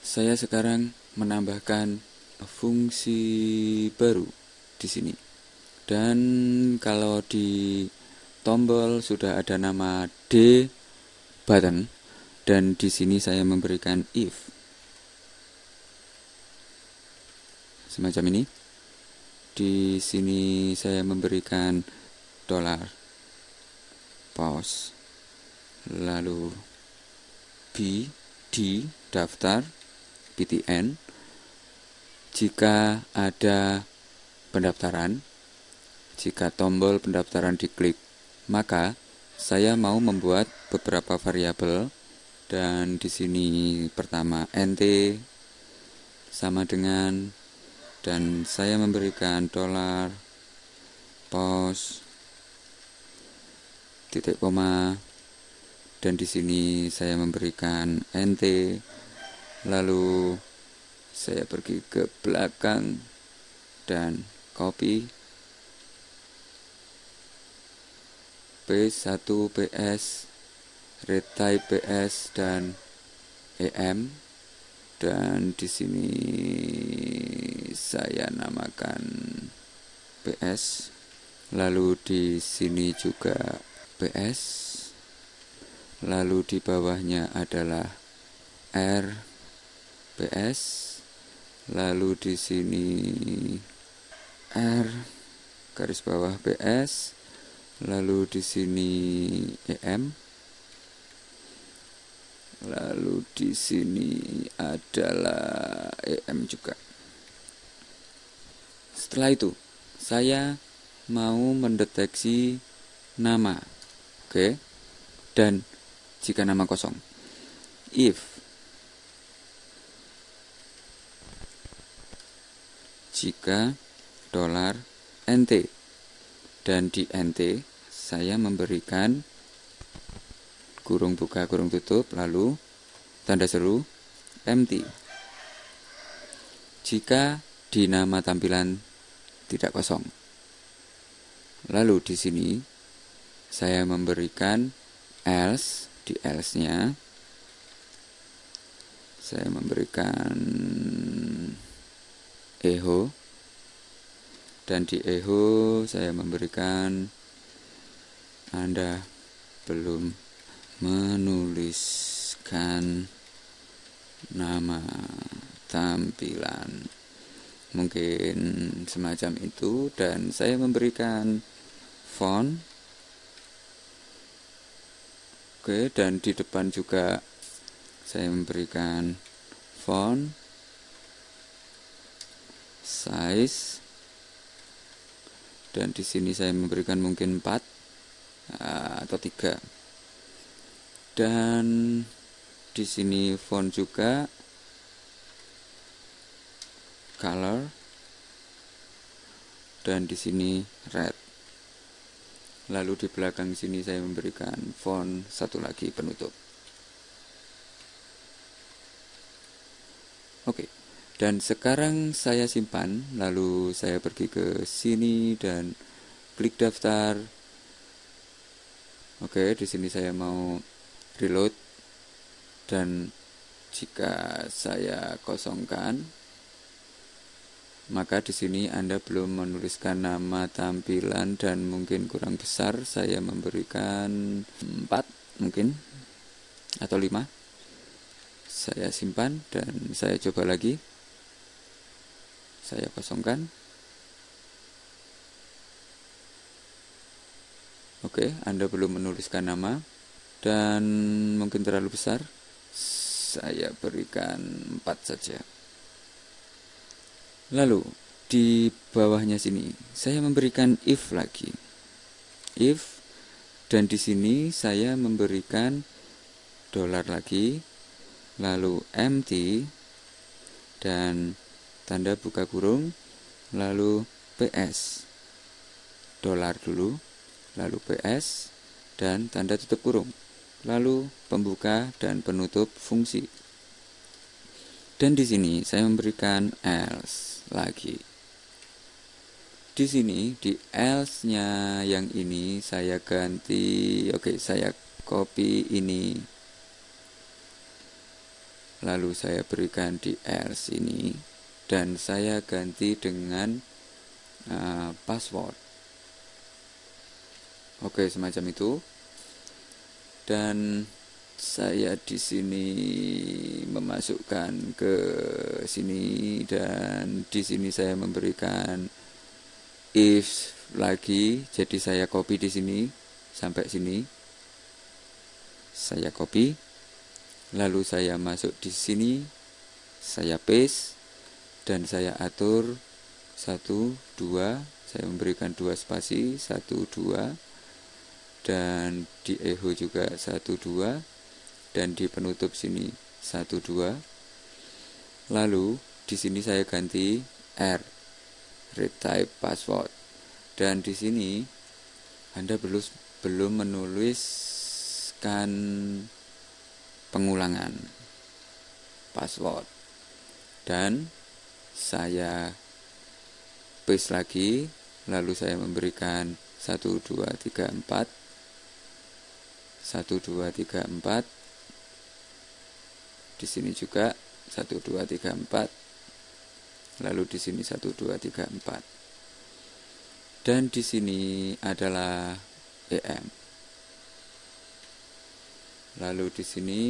Saya sekarang menambahkan fungsi baru di sini. Dan kalau di tombol sudah ada nama D button dan di sini saya memberikan if. Semacam ini. Di sini saya memberikan dolar pause lalu B D daftar PTN jika ada pendaftaran jika tombol pendaftaran diklik maka saya mau membuat beberapa variabel. Dan di sini pertama nt sama dengan dan saya memberikan dolar pos titik koma dan di sini saya memberikan nt lalu saya pergi ke belakang dan copy. P1 PS retype PS dan EM dan di sini saya namakan PS lalu di sini juga PS lalu di bawahnya adalah R lalu di sini R garis bawah PS lalu di sini EM lalu di sini adalah EM juga. Setelah itu saya mau mendeteksi nama oke? Dan jika nama kosong. If. Jika dolar NT dan di NT saya memberikan kurung buka kurung tutup lalu tanda seru empty. Jika di nama tampilan tidak kosong. Lalu di sini saya memberikan else di else nya saya memberikan echo dan di echo saya memberikan Anda belum menuliskan nama tampilan. Mungkin semacam itu. Dan saya memberikan font oke dan di depan juga saya memberikan font size dan di sini saya memberikan mungkin 4 uh, atau 3 dan di sini font juga color dan di sini red lalu di belakang sini saya memberikan font satu lagi penutup oke. Dan sekarang saya simpan, lalu saya pergi ke sini dan klik daftar. Oke, di sini saya mau reload dan jika saya kosongkan maka di sini Anda belum menuliskan nama tampilan dan mungkin kurang besar saya memberikan 4 mungkin atau 5 saya simpan dan saya coba lagi. Saya kosongkan. Oke Anda belum menuliskan nama dan mungkin terlalu besar saya berikan 4 saja lalu di bawahnya sini saya memberikan if lagi if dan di sini saya memberikan dolar lagi lalu empty dan tanda buka kurung, lalu PS. Dolar dulu, lalu PS, dan tanda tutup kurung. Lalu pembuka dan penutup fungsi. Dan di sini saya memberikan else lagi. Di sini di else-nya yang ini saya ganti, oke okay, saya copy ini. Lalu saya berikan di else ini. Dan saya ganti dengan uh, password. Oke semacam itu. Dan saya di sini memasukkan ke sini dan di sini saya memberikan if lagi. Jadi saya copy di sini sampai sini. Saya copy lalu saya masuk di sini. Saya paste dan saya atur. Satu dua saya memberikan dua spasi. Satu dua dan di echo juga satu dua dan di penutup sini satu dua. Lalu di sini saya ganti R retype password. Dan di sini Anda belum belum menuliskan pengulangan password. Dan saya paste lagi lalu saya memberikan 1 2 3 4 1 2 3 4 di sini juga 1 2 3 4 lalu di sini 1 2 3 4 dan di sini adalah EM Lalu di sini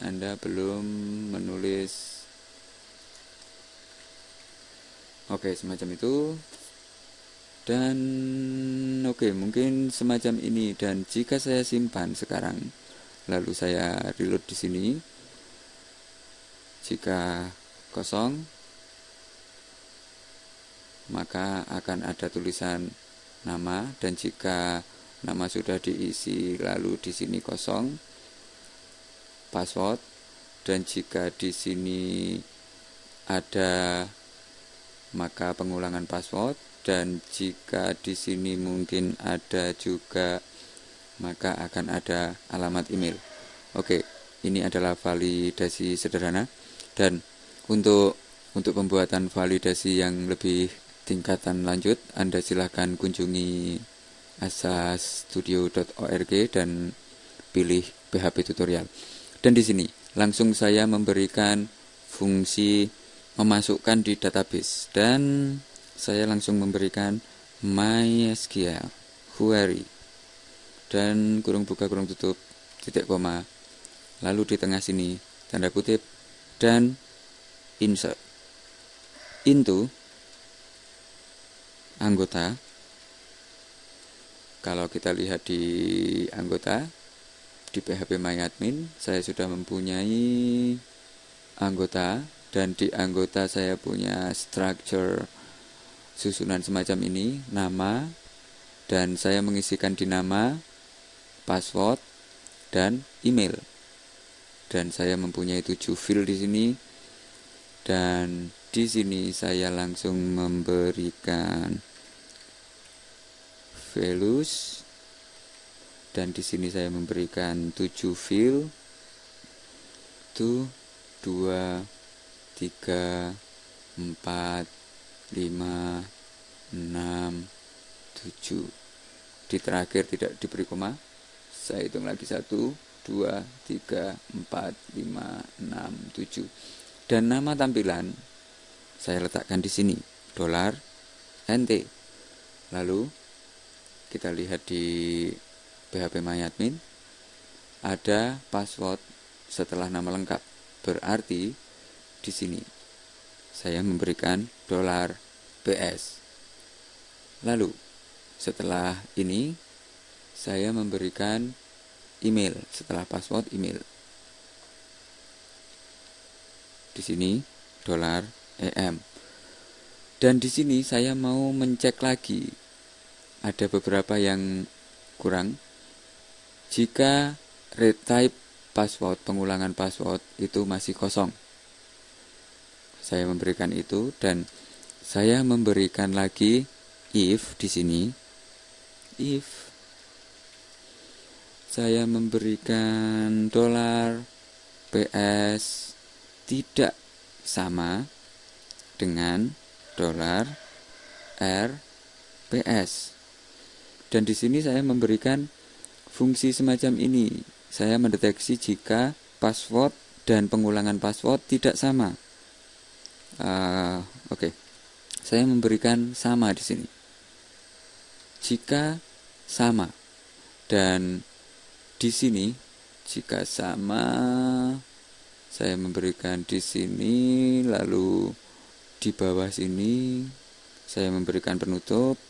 Anda belum menulis. Oke, semacam itu. Dan oke, mungkin semacam ini. Dan jika saya simpan sekarang lalu saya reload di sini jika kosong maka akan ada tulisan nama dan jika nama sudah diisi lalu di sini kosong password dan jika di sini ada maka pengulangan password dan jika di sini mungkin ada juga maka akan ada alamat email. Oke, ini adalah validasi sederhana dan untuk untuk pembuatan validasi yang lebih tingkatan lanjut Anda silahkan kunjungi asastudio.org dan pilih PHP tutorial. Dan di sini langsung saya memberikan fungsi memasukkan di database. Dan saya langsung memberikan MySQL query. Dan kurung buka kurung tutup titik koma. Lalu di tengah sini tanda kutip dan insert. Into anggota. Kalau kita lihat di anggota di PHP MyAdmin saya sudah mempunyai anggota dan di anggota saya punya structure susunan semacam ini nama dan saya mengisikan di nama password dan email dan saya mempunyai tujuh field di sini. Dan di sini saya langsung memberikan values. Dan di sini saya memberikan 7 fill itu 2 3 4 5 6 7 di terakhir tidak diberi koma. Saya hitung lagi 1 2 3 4 5 6 7 dan nama tampilan saya letakkan di sini dolar NT lalu kita lihat di PHP MyAdmin ada password setelah nama lengkap. Berarti di sini saya memberikan dolar PS. Lalu setelah ini saya memberikan email setelah password email. Di sini dolar EM. Dan di sini saya mau mencek lagi. Ada beberapa yang kurang jika retype password, pengulangan password itu masih kosong. Saya memberikan itu dan saya memberikan lagi if di sini. If saya memberikan dolar PS tidak sama dengan dolar RPS. Dan di sini saya memberikan fungsi semacam ini saya mendeteksi jika password dan pengulangan password tidak sama. Uh, Oke, okay. saya memberikan sama di sini. Jika sama dan di sini jika sama saya memberikan di sini lalu di bawah sini saya memberikan penutup